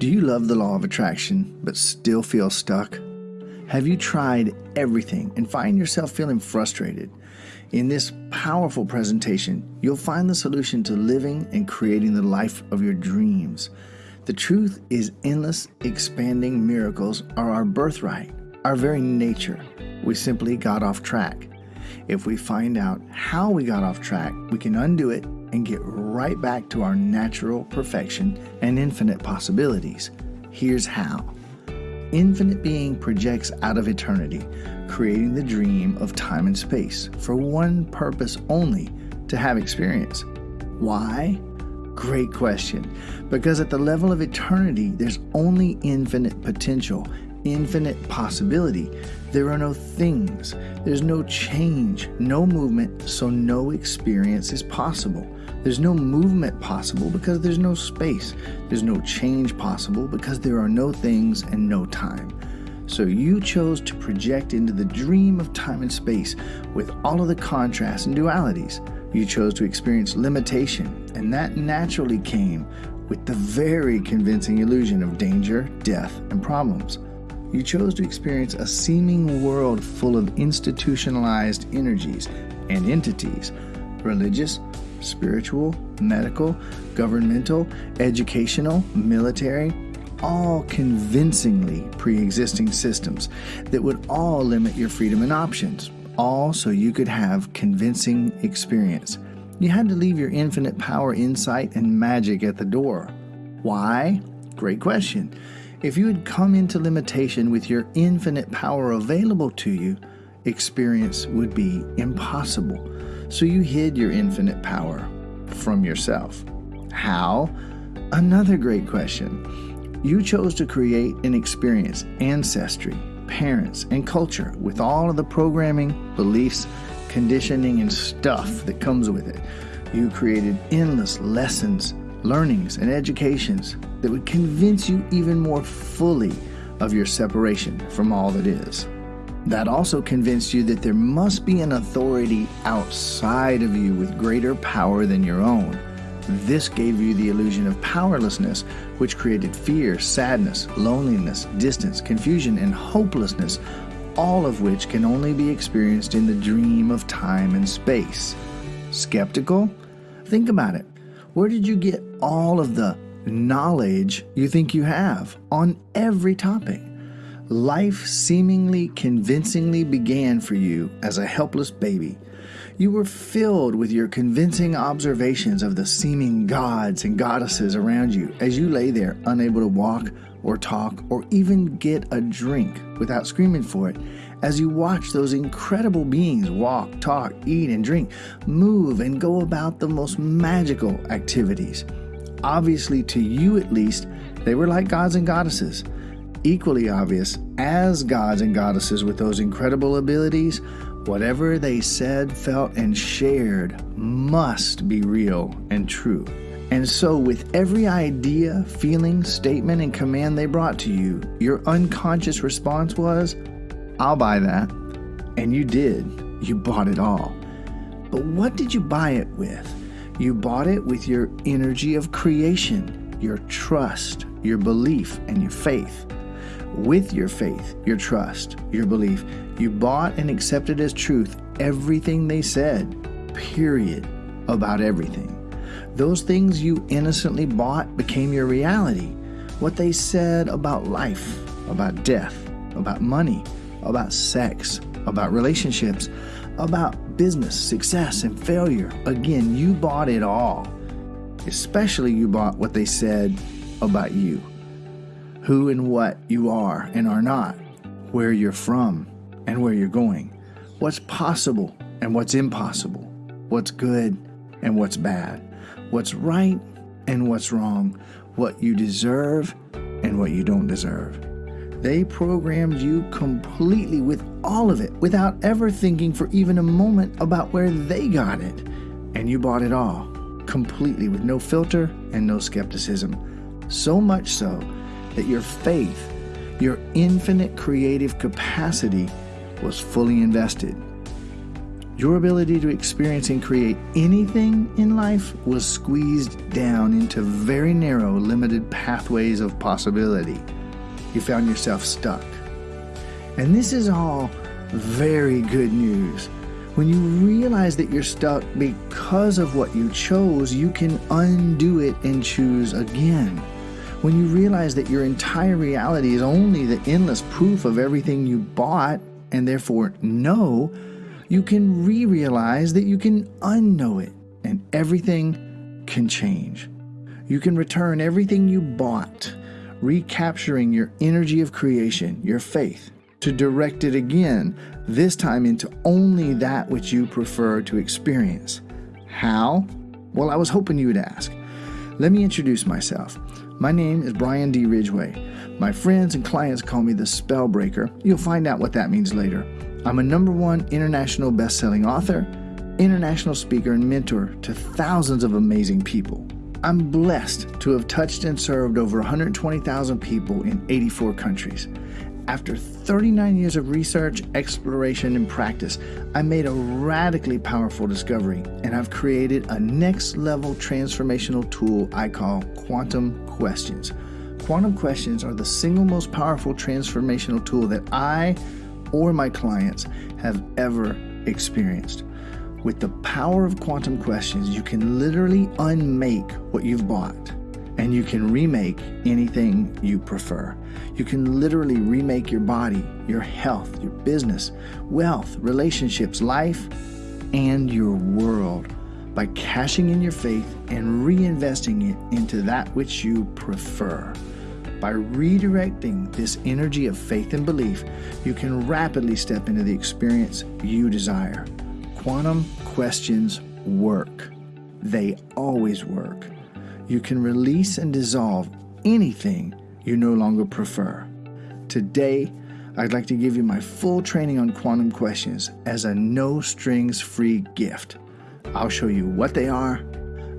Do you love the law of attraction but still feel stuck? Have you tried everything and find yourself feeling frustrated? In this powerful presentation, you'll find the solution to living and creating the life of your dreams. The truth is, endless, expanding miracles are our birthright, our very nature. We simply got off track. If we find out how we got off track, we can undo it and get right back to our natural perfection and infinite possibilities. Here's how Infinite being projects out of eternity, creating the dream of time and space for one purpose only to have experience. Why? Great question. Because at the level of eternity, there's only infinite potential, infinite possibility. There are no things, there's no change, no movement, so no experience is possible. There's no movement possible because there's no space. There's no change possible because there are no things and no time. So you chose to project into the dream of time and space with all of the contrasts and dualities. You chose to experience limitation, and that naturally came with the very convincing illusion of danger, death, and problems. You chose to experience a seeming world full of institutionalized energies and entities, religious, spiritual, medical, governmental, educational, military, all convincingly pre existing systems that would all limit your freedom and options, all so you could have convincing experience. You had to leave your infinite power, insight, and magic at the door. Why? Great question. If you had come into limitation with your infinite power available to you, experience would be impossible. So you hid your infinite power from yourself. How? Another great question. You chose to create and experience ancestry, parents, and culture with all of the programming, beliefs, conditioning, and stuff that comes with it. You created endless lessons, learnings, and educations that would convince you even more fully of your separation from all that is. That also convinced you that there must be an authority outside of you with greater power than your own. This gave you the illusion of powerlessness, which created fear, sadness, loneliness, distance, confusion, and hopelessness, all of which can only be experienced in the dream of time and space. Skeptical? Think about it. Where did you get all of the knowledge you think you have on every topic? Life seemingly convincingly began for you as a helpless baby. You were filled with your convincing observations of the seeming gods and goddesses around you as you lay there unable to walk or talk or even get a drink without screaming for it as you watch those incredible beings walk, talk, eat, and drink, move, and go about the most magical activities. Obviously, to you at least, they were like gods and goddesses equally obvious as gods and goddesses with those incredible abilities, whatever they said, felt, and shared must be real and true. And so, with every idea, feeling, statement, and command they brought to you, your unconscious response was, I'll buy that. And you did. You bought it all. But what did you buy it with? You bought it with your energy of creation, your trust, your belief, and your faith with your faith, your trust, your belief. You bought and accepted as truth everything they said, period, about everything. Those things you innocently bought became your reality. What they said about life, about death, about money, about sex, about relationships, about business, success, and failure. Again, you bought it all. Especially, you bought what they said about you who and what you are and are not, where you're from and where you're going, what's possible and what's impossible, what's good and what's bad, what's right and what's wrong, what you deserve and what you don't deserve. They programmed you completely with all of it without ever thinking for even a moment about where they got it. And you bought it all, completely with no filter and no skepticism. So much so that your faith, your infinite creative capacity, was fully invested. Your ability to experience and create anything in life was squeezed down into very narrow, limited pathways of possibility. You found yourself stuck. And this is all very good news. When you realize that you're stuck because of what you chose, you can undo it and choose again. When you realize that your entire reality is only the endless proof of everything you bought and therefore know, you can re realize that you can unknow it and everything can change. You can return everything you bought, recapturing your energy of creation, your faith, to direct it again, this time into only that which you prefer to experience. How? Well, I was hoping you would ask. Let me introduce myself. My name is Brian D. Ridgway. My friends and clients call me the Spellbreaker. You'll find out what that means later. I'm a number one international best-selling author, international speaker, and mentor to thousands of amazing people. I'm blessed to have touched and served over 120,000 people in 84 countries. After 39 years of research, exploration, and practice, I made a radically powerful discovery, and I've created a next level transformational tool I call Quantum Questions. Quantum Questions are the single most powerful transformational tool that I or my clients have ever experienced. With the power of quantum questions, you can literally unmake what you've bought and you can remake anything you prefer. You can literally remake your body, your health, your business, wealth, relationships, life, and your world by cashing in your faith and reinvesting it into that which you prefer. By redirecting this energy of faith and belief, you can rapidly step into the experience you desire. Quantum questions work. They always work. You can release and dissolve anything you no longer prefer. Today, I'd like to give you my full training on quantum questions as a no strings free gift. I'll show you what they are,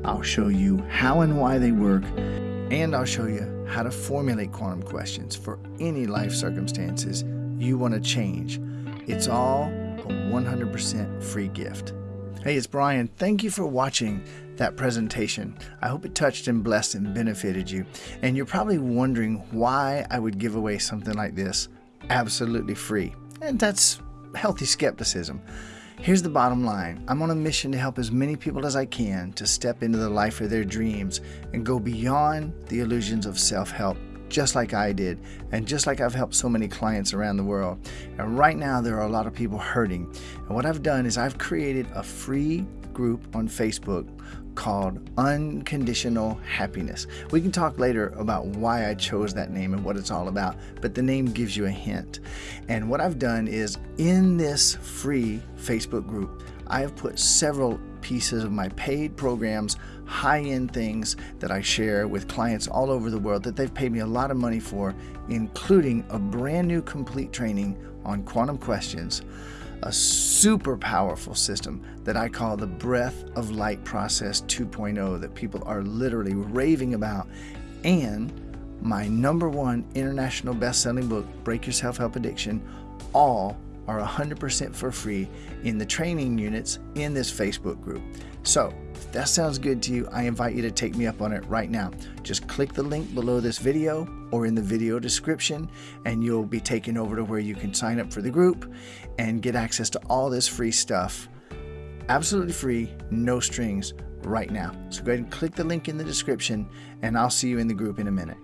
I'll show you how and why they work, and I'll show you how to formulate quantum questions for any life circumstances you want to change. It's all a 100% free gift. Hey, it's Brian. Thank you for watching that presentation. I hope it touched and blessed and benefited you. And you're probably wondering why I would give away something like this absolutely free. And that's healthy skepticism. Here's the bottom line I'm on a mission to help as many people as I can to step into the life of their dreams and go beyond the illusions of self help, just like I did, and just like I've helped so many clients around the world. And right now, there are a lot of people hurting. And what I've done is I've created a free group on Facebook called Unconditional Happiness. We can talk later about why I chose that name and what it's all about, but the name gives you a hint. And what I've done is in this free Facebook group, I have put several pieces of my paid programs, high end things that I share with clients all over the world that they've paid me a lot of money for, including a brand new complete training on quantum questions a super powerful system that I call the Breath of Light Process 2.0 that people are literally raving about, and my number one international best selling book, Break Your Self Help Addiction, all are 100% for free in the training units in this Facebook group. So, if that sounds good to you, I invite you to take me up on it right now. Just click the link below this video or in the video description, and you'll be taken over to where you can sign up for the group and get access to all this free stuff. Absolutely free, no strings, right now. So go ahead and click the link in the description, and I'll see you in the group in a minute.